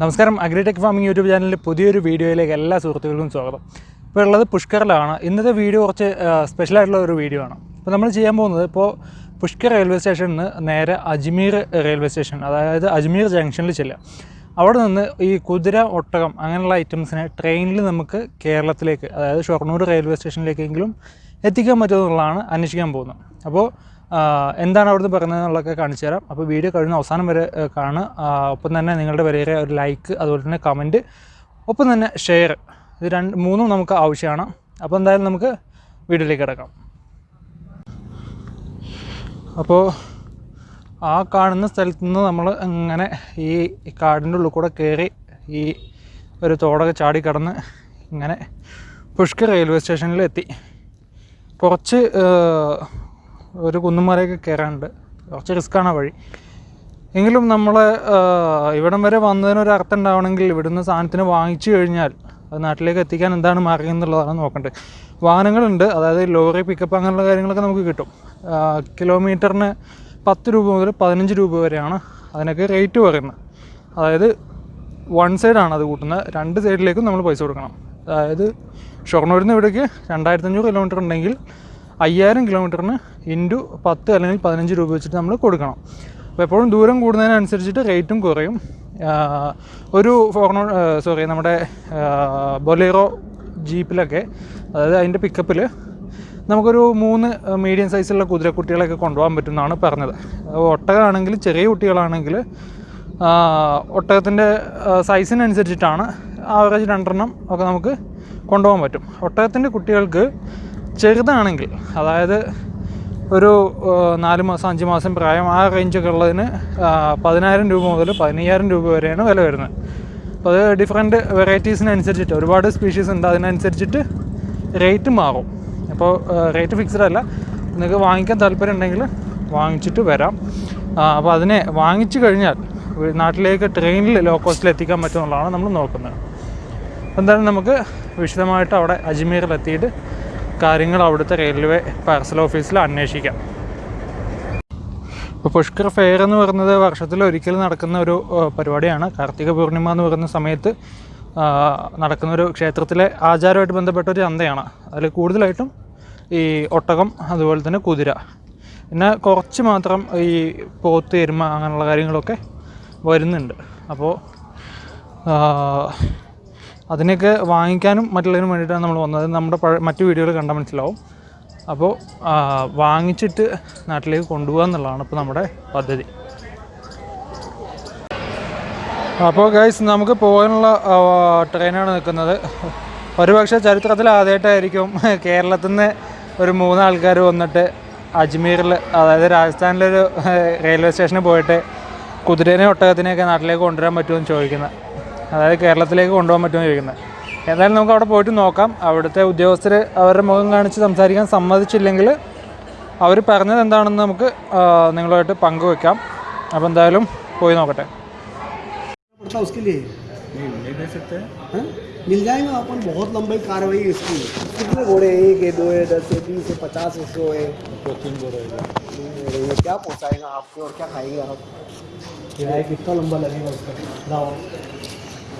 നമസ്കാരം. Agritech farming YouTube ചാനലിന്റെ പുതിയൊരു വീഡിയോയിലേക്ക് എല്ലാ സുഹൃത്തുക്കൾക്കും സ്വാഗതം. ഇപ്പോൾ ഉള്ളത് പുഷ്കറിലാണ് ഇന്നത്തെ വീഡിയോ കുറച്ച് സ്പെഷ്യൽ ആയിട്ടുള്ള ഒരു വീഡിയോ ആണ്. അപ്പോൾ നമ്മൾ ചെയ്യാൻ പോകുന്നത് ഇപ്പോൾ പുഷ്കർ റെയിൽവേ സ്റ്റേഷനിൽ നിന്ന് നേരെ അജ്മീർ റെയിൽവേ സ്റ്റേഷൻ അതായത് അജ്മീർ ജംഗ്ഷനിൽ ചെല്ലുക. അവിടെ നിന്ന് ഈ കുതിര ഒട്ടകം അങ്ങനെയുള്ള ഐറ്റംസിനെ ട്രെയിനിൽ നമുക്ക് കേരളത്തിലേക്ക് അതായത് ഷൊർണൂർ റെയിൽവേ സ്റ്റേഷനിലേക്കെങ്കിലും എത്തിക്കാൻ പറ്റുമെന്നുള്ളതാണ് അന്വേഷിക്കാൻ പോകുന്നത്. അപ്പോൾ എന്താണ് അവിടുന്ന് പറയുന്നത് എന്നുള്ളതൊക്കെ കാണിച്ചു തരാം. അപ്പോൾ വീഡിയോ കഴിഞ്ഞ അവസാനം വരെ കാണുക. ഒപ്പം തന്നെ നിങ്ങളുടെ വരെയേറെ ഒരു ലൈക്ക് അതുപോലെ തന്നെ കമന്റ് ഒപ്പം തന്നെ ഷെയർ ഇത് രണ്ട് മൂന്നും നമുക്ക് ആവശ്യമാണ്. അപ്പോൾ എന്തായാലും നമുക്ക് വീഡിയോയിലേക്ക് കിടക്കാം. അപ്പോൾ ആ കാണുന്ന സ്ഥലത്ത് നിന്ന് നമ്മൾ ഇങ്ങനെ ഈ കാടിന്റെ ഉള്ളിൽ കൂടെ കയറി ഈ ഒരു തോടൊക്കെ ചാടി കടന്ന് ഇങ്ങനെ പുഷ്കർ റെയിൽവേ സ്റ്റേഷനിൽ എത്തി. കുറച്ച് ഒരു കുന്നുമലയൊക്കെ കയറാനുണ്ട്. കുറച്ച് റിസ്ക്കാണ് വഴി. എങ്കിലും നമ്മൾ ഇവിടം വരെ വന്നതിനൊരു അർത്ഥം ഉണ്ടാവണമെങ്കിൽ ഇവിടുന്ന് സാധനത്തിന് വാങ്ങിച്ചു കഴിഞ്ഞാൽ അത് നാട്ടിലേക്ക് എത്തിക്കാൻ എന്താണ് മാർഗം എന്നുള്ളതാണ് നോക്കേണ്ടത്. വാഹനങ്ങളുണ്ട്. അതായത് ലോറി പിക്കപ്പ് അങ്ങനെയുള്ള കാര്യങ്ങളൊക്കെ നമുക്ക് കിട്ടും. കിലോമീറ്ററിന് പത്ത് രൂപ മുതൽ പതിനഞ്ച് രൂപ വരെയാണ് അതിനൊക്കെ റേറ്റ് പറയുന്നത്. അതായത് വൺ സൈഡാണ് അത് കൂട്ടുന്നത്. രണ്ട് സൈഡിലേക്കും നമ്മൾ പൈസ കൊടുക്കണം. അതായത് ഷൊർണൂരിൽ നിന്ന് ഇവിടേക്ക് രണ്ടായിരത്തഞ്ഞൂറ് കിലോമീറ്റർ ഉണ്ടെങ്കിൽ അയ്യായിരം കിലോമീറ്ററിന് ഇന്റു പത്ത് അല്ലെങ്കിൽ പതിനഞ്ച് രൂപ വെച്ചിട്ട് നമ്മൾ കൊടുക്കണം. അപ്പോൾ എപ്പോഴും ദൂരം കൂടുന്നതിനനുസരിച്ചിട്ട് റേറ്റും കുറയും. ഒരു ഫോർണോ സോറി നമ്മുടെ ബൊലേറോ ജീപ്പിലൊക്കെ അതായത് അതിന്റെ പിക്കപ്പിൽ നമുക്കൊരു മൂന്ന് മീഡിയം സൈസുള്ള കുതിരക്കുട്ടികളൊക്കെ കൊണ്ടുപോകാൻ പറ്റുമെന്നാണ് പറഞ്ഞത്. ഒട്ടകമാണെങ്കിൽ ചെറിയ കുട്ടികളാണെങ്കിൽ ഒട്ടകത്തിന്റെ സൈസിനനുസരിച്ചിട്ടാണ് ആവറേജ് രണ്ടെണ്ണം ഒക്കെ നമുക്ക് കൊണ്ടുപോകാൻ പറ്റും. ഒട്ടകത്തിന്റെ കുട്ടികൾക്ക് ചെറുതാണെങ്കിൽ അതായത് ഒരു നാല് മാസം അഞ്ച് മാസം പ്രായം ആ റേഞ്ചൊക്കെ ഉള്ളതിന് പതിനായിരം രൂപ മുതൽ പതിനയ്യായിരം രൂപ വരെയാണ് വില വരുന്നത്. അപ്പോൾ അത് ഡിഫറെന്റ് വെറൈറ്റീസിനനുസരിച്ചിട്ട് ഒരുപാട് സ്പീഷീസ് ഉണ്ട് അതിനനുസരിച്ചിട്ട് റേറ്റ് മാറും. അപ്പോൾ റേറ്റ് ഫിക്സ്ഡ് അല്ല. നിങ്ങൾക്ക് വാങ്ങിക്കാൻ താല്പര്യം ഉണ്ടെങ്കിൽ വാങ്ങിച്ചിട്ട് വരാം. അപ്പോൾ അതിനെ വാങ്ങിച്ചു കഴിഞ്ഞാൽ നാട്ടിലേക്ക് ട്രെയിനിൽ ലോ കോസ്റ്റിൽ എത്തിക്കാൻ പറ്റുമെന്നുള്ളതാണ് നമ്മൾ നോക്കുന്നത്. എന്തായാലും നമുക്ക് വിശദമായിട്ട് അവിടെ അജ്മീറിൽ എത്തിയിട്ട് കാര്യങ്ങൾ അവിടുത്തെ റെയിൽവേ പാർസൽ ഓഫീസിൽ അന്വേഷിക്കാം. ഇപ്പോൾ പുഷ്കർ ഫെയർ എന്ന് പറയുന്നത് വർഷത്തിൽ ഒരിക്കൽ നടക്കുന്ന ഒരു പരിപാടിയാണ്. കാർത്തിക പൂർണിമ എന്ന് പറയുന്ന സമയത്ത് നടക്കുന്ന ഒരു ക്ഷേത്രത്തിലെ ആചാരമായിട്ട് ബന്ധപ്പെട്ട ഒരു ചന്തയാണ്. അതിൽ കൂടുതലായിട്ടും ഈ ഒട്ടകം അതുപോലെ തന്നെ കുതിര. പിന്നെ കുറച്ച് മാത്രം ഈ പോത്ത് എരുമ അങ്ങനെയുള്ള കാര്യങ്ങളൊക്കെ വരുന്നുണ്ട്. അപ്പോൾ അതിനൊക്കെ വാങ്ങിക്കാനും മറ്റുള്ളതിനും വേണ്ടിയിട്ടാണ് നമ്മൾ വന്നത്. നമ്മുടെ മറ്റു വീഡിയോകൾ കണ്ടാൽ മനസ്സിലാവും. അപ്പോൾ വാങ്ങിച്ചിട്ട് നാട്ടിലേക്ക് കൊണ്ടുപോകുക എന്നുള്ളതാണ് ഇപ്പോൾ നമ്മുടെ പദ്ധതി. അപ്പോൾ ഗൈസ് നമുക്ക് പോകാനുള്ള ട്രെയിനാണ് നിൽക്കുന്നത്. ഒരുപക്ഷെ ചരിത്രത്തിൽ ആദ്യമായിട്ടായിരിക്കും കേരളത്തിൽ നിന്ന് ഒരു മൂന്നാൾക്കാർ വന്നിട്ട് അജ്മീറിൽ അതായത് രാജസ്ഥാനിലൊരു റെയിൽവേ സ്റ്റേഷനിൽ പോയിട്ട് കുതിരേനെ ഒട്ടകത്തിനെയൊക്കെ നാട്ടിലേക്ക് കൊണ്ടുവരാൻ പറ്റുമെന്ന് ചോദിക്കുന്നത്. അതായത് കേരളത്തിലേക്ക് കൊണ്ടുപോകാൻ പറ്റുമെന്ന് ചോദിക്കുന്നത് എന്തായാലും നമുക്ക് അവിടെ പോയിട്ട് നോക്കാം അവിടുത്തെ ഉദ്യോഗസ്ഥർ അവരുടെ മുഖം കാണിച്ച് സംസാരിക്കാൻ സമ്മതിച്ചില്ലെങ്കിൽ അവർ പറഞ്ഞത് എന്താണെന്ന് നമുക്ക് ആ, നിങ്ങളുമായിട്ട് പങ്കുവെക്കാം അപ്പോൾ എന്തായാലും പോയി നോക്കട്ടെ पड़ता उसके लिए हाँ? मिल जाएगा अपन बहुत लंबी कार्रवाई है इसकी कितने घोड़े हैं एक है दो है दस है बीस है पचास है सौ है अरे ये क्या पहुँचाएगा आपको और क्या खाएंगे आप किराया कितना लंबा लगेगा उसका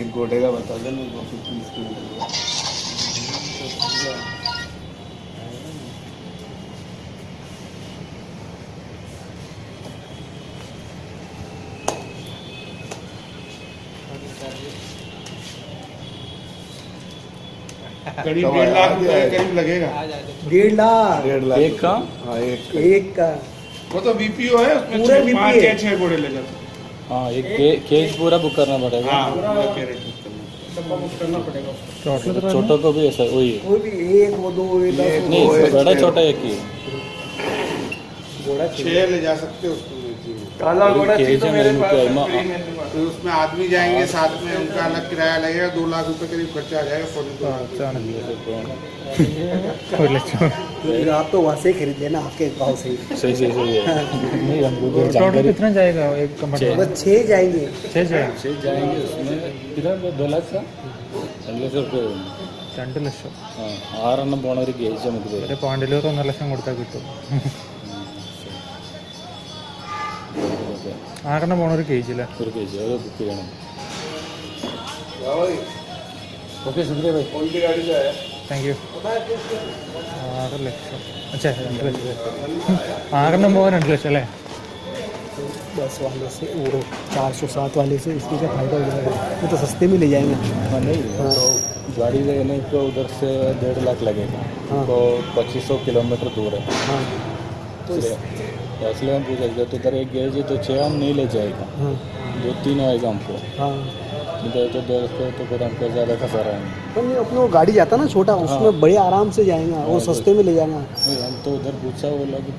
एक घोड़े का बता तीस करीब डेढ़ लाख रुपए करीब लगेगा। डेढ़ लाख? डेढ़ लाख एक का? हाँ एक एक का। वो तो बीपीओ है उसमें पाँच या छः घोड़े ले जाते हाँ एक केज पूरा बुक करना पड़ेगा। हाँ, मतलब छोटों को भी ऐसा वही है। नहीं बड़ा छोटा एक ही छह ले जा सकते हो काला घोड़ा तो मेरे पास उसमें आदमी जाएँगे हाँ। साथ में उनका अलग किराया लगेगा दो लाख रुपए करीब खर्चा आ जाएगा फ़ोन ആ, അതാണ്. ഒരു ലക്ഷം फिर आप तो वहाँ से ही खरीद लेना आपके गाँव से ही सही सही सही है नहीं हमको तो टोटल जानकारी कितना जाएगा एक कंपार्टमेंट बस छः जाएंगे छः जाएगा से जाएंगे उसमें किधर दो लाख का രണ്ട് ലക്ഷം റുപ്യ രണ്ട് ലക്ഷം ആ ആറെണ്ണം പോണ ഒരു ഗേജ് നമുക്ക് തരും ഒരു പോയിന്റിലൂടെ ഒന്നര ലക്ഷം കൊടുത്താൽ കിട്ടും ആറെണ്ണം പോണ ഒരു കേജില്ലേ ഒരു കെ ജി അത് ബുക്ക് ചെയ്യണം ഓക്കെ ശുക്രിയ ഭായി कौन सी गाड़ी से आया താങ്ക് യു ആറ് ലക്ഷം അച്ഛാ രണ്ട് ലക്ഷം ആറെണ്ണം പോകാൻ രണ്ട് ലക്ഷം അല്ലേ बस वाले से वो चार सौ सात वाले से इसमें क्या फ़ायदा हो जाएगा वो तो सस्ते में ले जाएंगे हाँ नहीं तो गाड़ी लेने को उधर से डेढ़ लाख लगेगा हाँ। तो पच्चीस सौ किलोमीटर दूर है हाँ तो इसलिए तो इसलिए हम पूछ रहे तो इधर एक गेज है तो छः हम नहीं ले जाएगा हाँ दो तीन आएगा हमको हाँ इधर तो दोस्तों तो फिर हमको ज़्यादा खसारा है तो नहीं अपने वो गाड़ी जाता ना छोटा हाँ। उसमें बड़े आराम से जाएँगे और हाँ, सस्ते में ले जाना। नहीं हम तो उधर पूछा वो लोग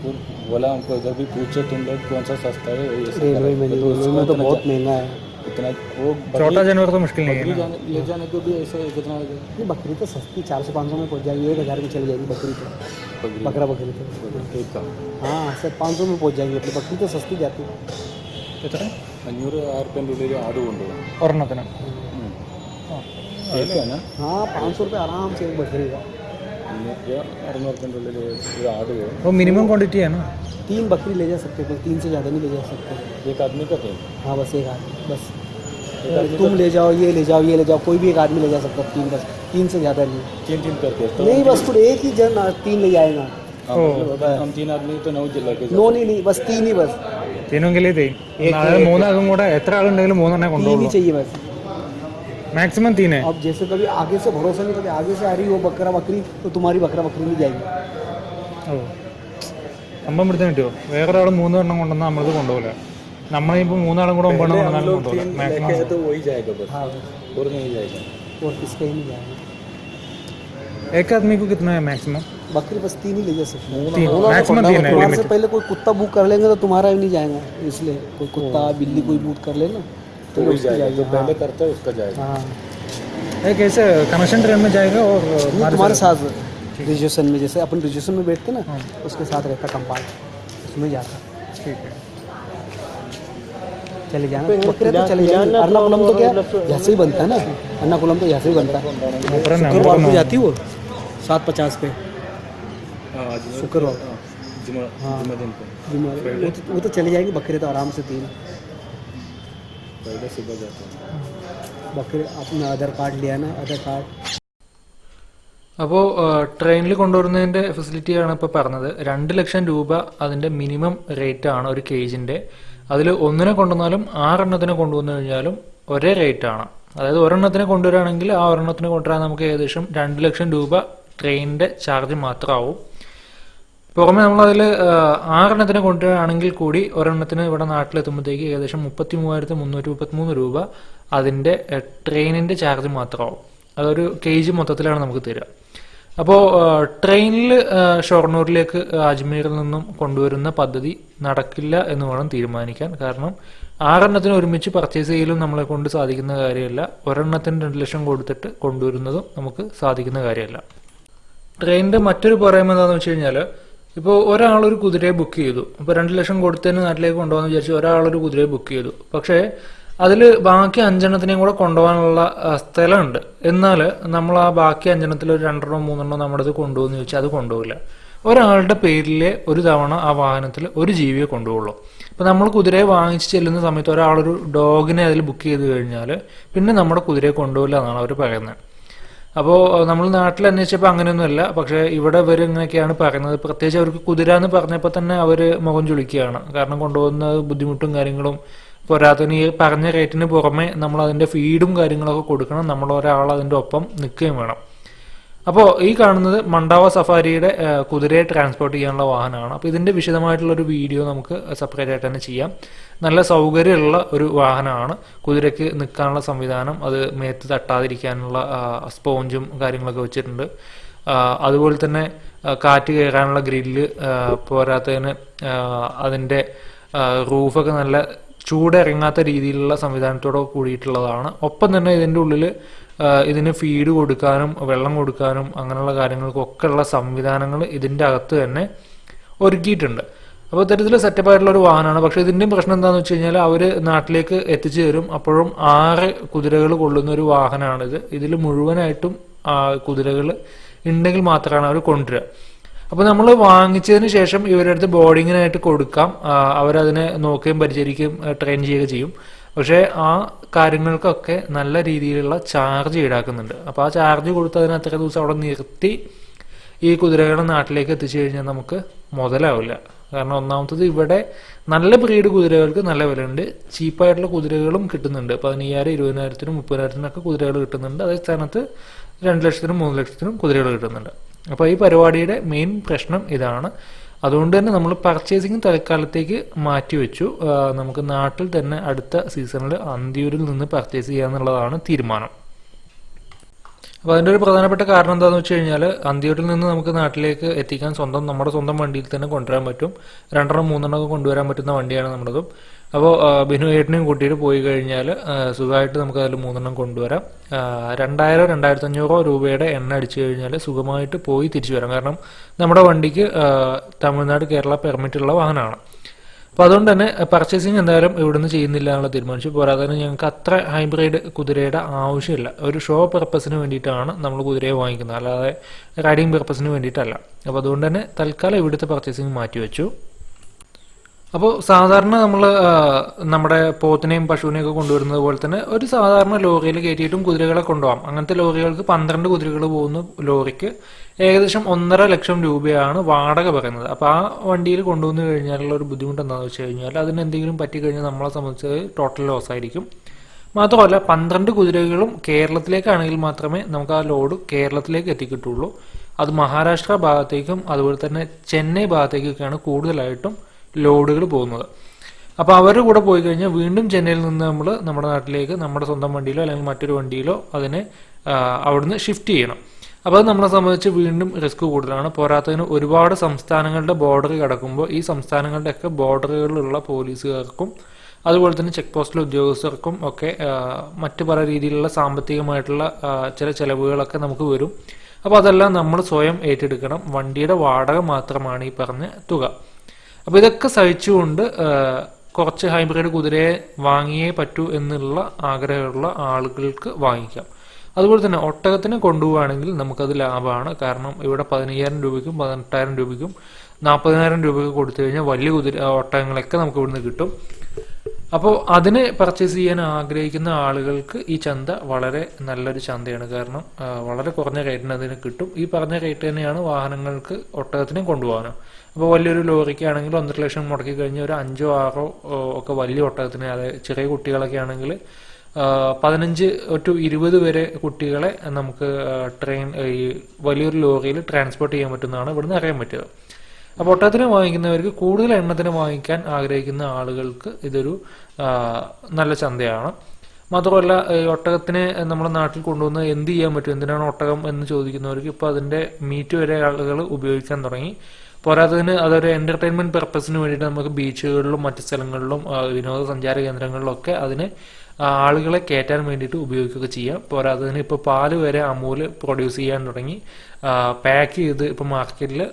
बोला हमको इधर भी पूछो तुम लोग कौन सा सस्ता है? तो, तो बहुत महँगा है। इतना वो छोटा जानवर तो मुश्किल नहीं है ना। जाने- ले जाने को भी ऐसा है कितना नहीं बकरी तो सस्ती चार सौ पाँच सौ में पहुँच जाएगी एक हज़ार में चली जाएगी बकरी तो। बकरा। बकरी तो। ठीक है तो। हाँ सर पाँच सौ में पहुँच जाएगी अपनी बकरी तो सस्ती जाती। है कितना? അഞ്ഞൂറ് ആയിരത്തിൻ്റെ ഉള്ളിൽ ആട് കൊണ്ടുപോകും ഒരെണ്ണത്തിന് കേൾക്കാനാ हाँ पाँच सौ रुपये आराम से एक बकरी का അഞ്ഞൂറ് അറുന്നൂറിൻ്റെ ഉള്ളിൽ ഒരു ആട് പോകും वो मिनिमम क्वांटिटी है ना तीन बकरी ले जा सकते हो कोई तीन से ज़्यादा नहीं ले जा सकते एक आदमी का तो हाँ बस एक आदमी बस तुम ले जाओ ये ले जाओ ये ले जाओ कोई भी एक आदमी ले जा सकता है तीन बस तीन से ज़्यादा नहीं तीन तीन करके तो नहीं बस फिर एक ही जन आ, तीन ले जाएगा हम मतलब हम तीन आदमी तो नौ लेके नो नहीं नहीं बस तीन ही बस തീനുമെങ്കിലേ തേ അതായത് മൂന്നാൾക്കും കൂടെ എത്ര ആളുണ്ടെങ്കിലും മൂന്നെണ്ണേ तीन ही കൊണ്ടുപോകുള്ളൂ चाहिए बस മാക്സിമം തീനെ अब जैसे कभी आगे से भरोसा नहीं कभी आगे से आ रही हो बकरा बकरी तो तुम्हारी बकरा बकरी नहीं जाएगी ഓ സംഭവം പിടുത്തം കിട്ടുമോ വേറൊരാൾ മൂന്ന് എണ്ണം കൊണ്ടുവന്നാൽ നമ്മളത് കൊണ്ടുപോകില്ല നമ്മളിപ്പോൾ മൂന്നാളും കൂടെ ഒമ്പതെണ്ണം കൊണ്ടുവന്നാലും കൊണ്ടുപോകില്ല മാക്സിമം तो वही जाएगा बस हाँ और नहीं जाएगा और किसका ही नहीं जाएगा एक आदमी को कितना है मैक्सिमम बकरी बस तीन ही ले जा सकते हैं। तो है, है से पहले कोई कुत्ता बुक कर लेंगे तो तुम्हारा भी नहीं जाएगा इसलिए कोई कुत्ता बिल्ली कोई बुक कर लेना तो वही जाएगा जो पहले करता है उसका जाएगा। हाँ। कैसे कनेक्शन ट्रेन में जाएगा और हमारे तुम्हारे साथ रिजर्वेशन में जैसे अपन रिजर्वेशन में बैठते ना उसके साथ रहता कंपार्ट उसमें जाता। ठीक है। चले जाना। बकरे तो चले जाएँगे। अर्नाकुलम तो क्या? यहाँ से ही बनता है ना। अर्नाकुलम तो यहाँ से ही बनता है। शुक्रवार को जाती वो सात पचास पे। हाँ शुक्रवार जुमा हाँ। जुमा दिन को जुम्मा- वो तो वो तो चले जाएंगे बकरे तो आराम से तीन पहले सुबह जाता है बकरे अपना आधार कार्ड लिया ना आधार कार्ड അപ്പോൾ ട്രെയിനിൽ കൊണ്ടുവരുന്നതിൻ്റെ ഫെസിലിറ്റിയാണ് ഇപ്പോൾ പറഞ്ഞത് രണ്ട് ലക്ഷം രൂപ അതിൻ്റെ മിനിമം റേറ്റ് ആണ് ഒരു കേജിൻ്റെ അതിൽ ഒന്നിനെ കൊണ്ടുവന്നാലും ആറെണ്ണത്തിനെ കൊണ്ടുവന്നു കഴിഞ്ഞാലും ഒരേ റേറ്റ് ആണ് അതായത് ഒരെണ്ണത്തിനെ കൊണ്ടുവരികയാണെങ്കിൽ ആ ഒരെണ്ണത്തിന് കൊണ്ടുവരാൻ നമുക്ക് ഏകദേശം രണ്ട് ലക്ഷം രൂപ ട്രെയിനിന്റെ ചാർജ് മാത്രമാവും. പുറമെ നമ്മളതിൽ ആറെണ്ണത്തിന് കൊണ്ടുവരികയാണെങ്കിൽ കൂടി ഒരെണ്ണത്തിന് ഇവിടെ നാട്ടിലെത്തുമ്പോഴത്തേക്ക് ഏകദേശം മുപ്പത്തി മൂവായിരത്തി മുന്നൂറ്റി മുപ്പത്തിമൂന്ന് രൂപ അതിന്റെ ട്രെയിനിന്റെ ചാർജ് മാത്രമാവും. അതൊരു കെ ജി മൊത്തത്തിലാണ് നമുക്ക് തരിക. അപ്പോൾ ട്രെയിനിൽ ഷൊർണൂരിലേക്ക് അജ്മീറിൽ നിന്നും കൊണ്ടുവരുന്ന പദ്ധതി നടക്കില്ല എന്ന് വേണം തീരുമാനിക്കാൻ. കാരണം ആറെണ്ണത്തിന് ഒരുമിച്ച് പർച്ചേസ് ചെയ്യലും നമ്മളെ കൊണ്ട് സാധിക്കുന്ന കാര്യമല്ല. ഒരെണ്ണത്തിന് രണ്ട് ലക്ഷം കൊടുത്തിട്ട് കൊണ്ടുവരുന്നതും നമുക്ക് സാധിക്കുന്ന കാര്യമല്ല. ട്രെയിനിന്റെ മറ്റൊരു പോരായ്മ എന്താണെന്ന് വെച്ച് കഴിഞ്ഞാൽ ഇപ്പോൾ ഒരാളൊരു ഒരു കുതിരയെ ബുക്ക് ചെയ്തു. അപ്പോൾ രണ്ട് ലക്ഷം കൊടുത്തതിന് നാട്ടിലേക്ക് കൊണ്ടുപോകാന്ന് വിചാരിച്ച് ഒരാളൊരു കുതിരയെ ബുക്ക് ചെയ്തു. പക്ഷേ അതിൽ ബാക്കി അഞ്ചെണ്ണത്തിനെയും കൂടെ കൊണ്ടുപോകാനുള്ള സ്ഥലമുണ്ട്. എന്നാൽ നമ്മൾ ആ ബാക്കി അഞ്ചെണ്ണത്തിൽ ഒരു രണ്ടെണ്ണോ മൂന്നെണ്ണോ നമ്മുടെ ഇത് കൊണ്ടുപോകുന്ന ചോദിച്ചാൽ അത് കൊണ്ടുപോകില്ല. ഒരാളുടെ പേരിൽ ഒരു തവണ ആ വാഹനത്തിൽ ഒരു ജീവിയെ കൊണ്ടുപോകുള്ളൂ. അപ്പോൾ നമ്മൾ കുതിരയെ വാങ്ങിച്ച് ചെല്ലുന്ന സമയത്ത് ഒരാളൊരു ഡോഗിനെ അതിൽ ബുക്ക് ചെയ്ത് കഴിഞ്ഞാൽ പിന്നെ നമ്മുടെ കുതിരയെ കൊണ്ടുപോകില്ല എന്നാണ് അവർ പറയുന്നത്. അപ്പോൾ നമ്മൾ നാട്ടിൽ അന്വേഷിച്ചപ്പോൾ അങ്ങനെയൊന്നുമല്ല. പക്ഷെ ഇവിടെ ഇവർ ഇങ്ങനെയൊക്കെയാണ് പറയുന്നത്. പ്രത്യേകിച്ച് അവർക്ക് കുതിര എന്ന് പറഞ്ഞപ്പോൾ തന്നെ അവർ മുഖം ചുളിക്കുകയാണ്. കാരണം കൊണ്ടുപോകുന്ന ബുദ്ധിമുട്ടും കാര്യങ്ങളും പോരാത്തതിന് ഈ പറഞ്ഞ റേറ്റിന് പുറമെ നമ്മൾ അതിന്റെ ഫീഡും കാര്യങ്ങളൊക്കെ കൊടുക്കണം. നമ്മൾ ഒരാൾ അതിന്റെ ഒപ്പം നിൽക്കുകയും വേണം. അപ്പോൾ ഈ കാണുന്നത് മണ്ടാവ സഫാരിയുടെ കുതിരയെ ട്രാൻസ്പോർട്ട് ചെയ്യാനുള്ള വാഹനമാണ്. അപ്പോൾ ഇതിന്റെ വിശദമായിട്ടുള്ള ഒരു വീഡിയോ നമുക്ക് സെപ്പറേറ്റ് ആയിട്ട് തന്നെ ചെയ്യാം. നല്ല സൗകര്യമുള്ള ഒരു വാഹനമാണ്. കുതിരയ്ക്ക് നിൽക്കാനുള്ള സംവിധാനം അത് മേത്ത് തട്ടാതിരിക്കാനുള്ള സ്പോഞ്ചും കാര്യങ്ങളൊക്കെ വെച്ചിട്ടുണ്ട്. അതുപോലെ തന്നെ കാറ്റ് കയറാനുള്ള ഗ്രില്ല് പോരാത്തതിന് അതിന്റെ റൂഫൊക്കെ നല്ല ചൂടിറങ്ങാത്ത രീതിയിലുള്ള സംവിധാനത്തോടെ കൂടിയിട്ടുള്ളതാണ്. ഒപ്പം തന്നെ ഇതിന്റെ ഉള്ളിൽ ഇതിന് ഫീഡ് കൊടുക്കാനും വെള്ളം കൊടുക്കാനും അങ്ങനെയുള്ള കാര്യങ്ങൾക്കൊക്കെ ഉള്ള സംവിധാനങ്ങൾ ഇതിന്റെ അകത്ത് തന്നെ ഒരുക്കിയിട്ടുണ്ട്. അപ്പോൾ ഇത്തരത്തിൽ സെറ്റപ്പ് ആയിട്ടുള്ള ഒരു വാഹനമാണ്. പക്ഷേ ഇതിന്റെയും പ്രശ്നം എന്താണെന്ന് വെച്ച് കഴിഞ്ഞാൽ അവർ നാട്ടിലേക്ക് എത്തിച്ചു തരും. അപ്പോഴും ആറ് കുതിരകൾ കൊള്ളുന്ന ഒരു വാഹനമാണിത്. ഇതിൽ മുഴുവനായിട്ടും കുതിരകൾ ഉണ്ടെങ്കിൽ മാത്രമാണ് അവർ കൊണ്ടുവരിക. അപ്പോൾ നമ്മൾ വാങ്ങിച്ചതിന് ശേഷം ഇവരുടെ അടുത്ത് ബോർഡിങ്ങിനായിട്ട് കൊടുക്കാം. അവരതിനെ നോക്കുകയും പരിചരിക്കുകയും ട്രെയിൻ ചെയ്യുകയും ചെയ്യും. പക്ഷേ ആ കാര്യങ്ങൾക്കൊക്കെ നല്ല രീതിയിലുള്ള ചാർജ് ഈടാക്കുന്നുണ്ട്. അപ്പോൾ ആ ചാർജ് കൊടുത്ത് അതിന് അത്ര ദിവസം അവിടെ നിർത്തി ഈ കുതിരകളെ നാട്ടിലേക്ക് എത്തിച്ചു കഴിഞ്ഞാൽ നമുക്ക് മുതലാവില്ല. കാരണം ഒന്നാമത്തത് ഇവിടെ നല്ല ബ്രീഡ് കുതിരകൾക്ക് നല്ല വിലയുണ്ട്. ചീപ്പായിട്ടുള്ള കുതിരകളും കിട്ടുന്നുണ്ട്. പതിനയ്യായിരം ഇരുപതിനായിരത്തിനും മുപ്പതിനായിരത്തിനൊക്കെ കുതിരകൾ കിട്ടുന്നുണ്ട്. അതേ സ്ഥാനത്ത് രണ്ട് ലക്ഷത്തിനും മൂന്ന് ലക്ഷത്തിനും കുതിരകൾ കിട്ടുന്നുണ്ട്. അപ്പോൾ ഈ പരിപാടിയുടെ മെയിൻ പ്രശ്നം ഇതാണ്. അതുകൊണ്ട് തന്നെ നമ്മൾ പർച്ചേസിങ് തൽക്കാലത്തേക്ക് മാറ്റി വെച്ചു. നമുക്ക് നാട്ടിൽ തന്നെ അടുത്ത സീസണിൽ അന്തിയൂരിൽ നിന്ന് പർച്ചേസ് ചെയ്യാന്നുള്ളതാണ് തീരുമാനം. അപ്പോൾ അതിന്റെ ഒരു പ്രധാനപ്പെട്ട കാരണം എന്താണെന്ന് വെച്ച് കഴിഞ്ഞാൽ അന്തിയൂരിൽ നിന്ന് നമുക്ക് നാട്ടിലേക്ക് എത്തിക്കാൻ സ്വന്തം നമ്മുടെ സ്വന്തം വണ്ടിയിൽ തന്നെ കൊണ്ടുവരാൻ പറ്റും. രണ്ടെണ്ണം മൂന്നെണ്ണം ഒക്കെ കൊണ്ടുവരാൻ പറ്റുന്ന വണ്ടിയാണ് നമ്മുടേതും. അപ്പോൾ ബിനു ഏട്ടനെയും കൂട്ടിയിട്ട് പോയി കഴിഞ്ഞാൽ സുഖമായിട്ട് നമുക്ക് അതിൽ മൂന്നെണ്ണം കൊണ്ടുവരാം. രണ്ടായിരം രണ്ടായിരത്തി അഞ്ഞൂറോ രൂപയുടെ എണ്ണ അടിച്ചു കഴിഞ്ഞാൽ സുഖമായിട്ട് പോയി തിരിച്ചു വരാം. കാരണം നമ്മുടെ വണ്ടിക്ക് തമിഴ്നാട് കേരള പെർമിറ്റ് ഉള്ള വാഹനമാണ്. അപ്പോൾ അതുകൊണ്ട് തന്നെ പർച്ചേസിങ് എന്തായാലും ഇവിടുന്ന് ചെയ്യുന്നില്ല എന്നുള്ള തീരുമാനിച്ചു. പോരാതെ തന്നെ ഞങ്ങൾക്ക് അത്ര ഹൈബ്രിഡ് കുതിരയുടെ ആവശ്യമില്ല. ഒരു ഷോ പർപ്പസിന് വേണ്ടിയിട്ടാണ് നമ്മൾ കുതിരയെ വാങ്ങിക്കുന്നത്. അല്ലാതെ റൈഡിങ് പർപ്പസിന് വേണ്ടിയിട്ടല്ല. അപ്പോൾ അതുകൊണ്ട് തന്നെ തൽക്കാലം ഇവിടുത്തെ പർച്ചേസിങ് മാറ്റിവെച്ചു. അപ്പോൾ സാധാരണ നമ്മൾ നമ്മുടെ പോത്തിനെയും പശുവിനെയും ഒക്കെ കൊണ്ടുവരുന്നത് പോലെ തന്നെ ഒരു സാധാരണ ലോറിയിൽ കയറ്റിയിട്ടും കുതിരകളെ കൊണ്ടുപോകാം. അങ്ങനത്തെ ലോറികൾക്ക് പന്ത്രണ്ട് കുതിരകൾ പോകുന്ന ലോറിക്ക് ഏകദേശം ഒന്നര ലക്ഷം രൂപയാണ് വാടക പറയുന്നത്. അപ്പോൾ ആ വണ്ടിയിൽ കൊണ്ടുവന്നു കഴിഞ്ഞാലുള്ള ഒരു ബുദ്ധിമുട്ട് എന്താണെന്ന് വെച്ച് കഴിഞ്ഞാൽ അതിന് എന്തെങ്കിലും പറ്റിക്കഴിഞ്ഞാൽ നമ്മളെ സംബന്ധിച്ച് ടോട്ടൽ ലോസ് ആയിരിക്കും. മാത്രമല്ല പന്ത്രണ്ട് കുതിരകളും കേരളത്തിലേക്കാണെങ്കിൽ മാത്രമേ നമുക്ക് ആ ലോഡ് കേരളത്തിലേക്ക് എത്തിക്കിട്ടുള്ളൂ. അത് മഹാരാഷ്ട്ര ഭാഗത്തേക്കും അതുപോലെ തന്നെ ചെന്നൈ ഭാഗത്തേക്കൊക്കെയാണ് കൂടുതലായിട്ടും ലോഡുകൾ പോകുന്നത്. അപ്പോൾ അവരുടെ കൂടെ പോയി കഴിഞ്ഞാൽ വീണ്ടും ചെന്നൈയിൽ നിന്ന് നമ്മൾ നമ്മുടെ നാട്ടിലേക്ക് നമ്മുടെ സ്വന്തം വണ്ടിയിലോ അല്ലെങ്കിൽ മറ്റൊരു വണ്ടിയിലോ അതിനെ അവിടുന്ന് ഷിഫ്റ്റ് ചെയ്യണം. അപ്പോൾ അത് നമ്മളെ സംബന്ധിച്ച് വീണ്ടും റിസ്ക് കൂടുതലാണ്. പോരാത്തതിന് ഒരുപാട് സംസ്ഥാനങ്ങളുടെ ബോർഡർ കിടക്കുമ്പോൾ ഈ സംസ്ഥാനങ്ങളുടെയൊക്കെ ബോർഡറുകളിലുള്ള പോലീസുകാർക്കും അതുപോലെ തന്നെ ചെക്ക് പോസ്റ്റിലെ ഉദ്യോഗസ്ഥർക്കും ഒക്കെ മറ്റ് പല രീതിയിലുള്ള സാമ്പത്തികമായിട്ടുള്ള ചില ചിലവുകളൊക്കെ നമുക്ക് വരും. അപ്പോൾ അതെല്ലാം നമ്മൾ സ്വയം ഏറ്റെടുക്കണം. വണ്ടിയുടെ വാടക മാത്രമാണ് ഈ പറഞ്ഞ തുക. അപ്പോൾ ഇതൊക്കെ സഹിച്ചുകൊണ്ട് കുറച്ച് ഹൈബ്രിഡ് കുതിരയെ വാങ്ങിയേ പറ്റൂ എന്നുള്ള ആഗ്രഹമുള്ള ആളുകൾക്ക് വാങ്ങിക്കാം. അതുപോലെ തന്നെ ഒട്ടകത്തിനെ കൊണ്ടുപോവുകയാണെങ്കിൽ നമുക്കത് ലാഭമാണ്. കാരണം ഇവിടെ പതിനയ്യായിരം രൂപയ്ക്കും പതിനെട്ടായിരം രൂപയ്ക്കും നാൽപ്പതിനായിരം രൂപയ്ക്ക് കൊടുത്തു കഴിഞ്ഞാൽ വലിയ കുതിര ഒട്ടകങ്ങളൊക്കെ നമുക്ക് ഇവിടുന്ന് കിട്ടും. അപ്പോൾ അതിനെ പർച്ചേസ് ചെയ്യാൻ ആഗ്രഹിക്കുന്ന ആളുകൾക്ക് ഈ ചന്ത വളരെ നല്ലൊരു ചന്തയാണ്. കാരണം വളരെ കുറഞ്ഞ റേറ്റിന് അതിന് കിട്ടും. ഈ പറഞ്ഞ റേറ്റ് തന്നെയാണ് വാഹനങ്ങൾക്ക് ഒട്ടകത്തിനെ കൊണ്ടുപോകാനും. അപ്പോൾ വലിയൊരു ലോറിക്കാണെങ്കിൽ ഒന്നര ലക്ഷം മുടക്കി കഴിഞ്ഞ് ഒരു അഞ്ചോ ആറോ ഒക്കെ വലിയ ഒട്ടകത്തിന് അതായത് ചെറിയ കുട്ടികളൊക്കെ ആണെങ്കിൽ പതിനഞ്ച് ടു ഇരുപത് വരെ കുട്ടികളെ നമുക്ക് ട്രെയിൻ ഈ വലിയൊരു ലോറിയിൽ ട്രാൻസ്പോർട്ട് ചെയ്യാൻ പറ്റുന്നതാണ് ഇവിടുന്ന് അറിയാൻ പറ്റുക. അപ്പോൾ ഒട്ടകത്തിന് വാങ്ങിക്കുന്നവർക്ക് കൂടുതൽ എണ്ണത്തിന് വാങ്ങിക്കാൻ ആഗ്രഹിക്കുന്ന ആളുകൾക്ക് ഇതൊരു നല്ല ചന്തയാണ്. മാത്രമല്ല ഒട്ടകത്തിന് നമ്മുടെ നാട്ടിൽ കൊണ്ടുവന്ന് എന്ത് ചെയ്യാൻ പറ്റും? എന്തിനാണ് ഒട്ടകം എന്ന് ചോദിക്കുന്നവർക്ക് ഇപ്പോൾ അതിന്റെ മീറ്റ് വരെ ആളുകൾ ഉപയോഗിക്കാൻ തുടങ്ങി. പോരാത്തതിന് അതൊരു എന്റർടൈൻമെന്റ് പർപ്പസിന് വേണ്ടിയിട്ട് നമുക്ക് ബീച്ചുകളിലും മറ്റ് സ്ഥലങ്ങളിലും വിനോദസഞ്ചാര കേന്ദ്രങ്ങളിലൊക്കെ അതിനെ ആളുകളെ കയറ്റാൻ വേണ്ടിയിട്ട് ഉപയോഗിക്കുകയൊക്കെ ചെയ്യാം. പോരാത്തതിന് ഇപ്പോൾ പാൽ വരെ അമൂൽ പ്രൊഡ്യൂസ് ചെയ്യാൻ തുടങ്ങി. പാക്ക് ചെയ്ത് ഇപ്പോൾ മാർക്കറ്റിൽ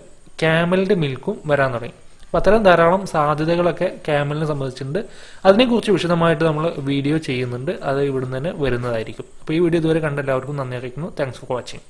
ക്യാമലിന്റെ മിൽക്കും വരാൻ തുടങ്ങി. അപ്പോൾ അത്തരം ധാരാളം സാധ്യതകളൊക്കെ ക്യാമലിനെ സംബന്ധിച്ചിട്ടുണ്ട്. അതിനെക്കുറിച്ച് വിശദമായിട്ട് നമ്മൾ വീഡിയോ ചെയ്യുന്നുണ്ട്. അത് ഇവിടുന്ന് തന്നെ വരുന്നതായിരിക്കും. അപ്പോൾ ഈ വീഡിയോ ഇതുവരെ കണ്ട എല്ലാവർക്കും നന്ദി അറിയിക്കുന്നു. Thanks for watching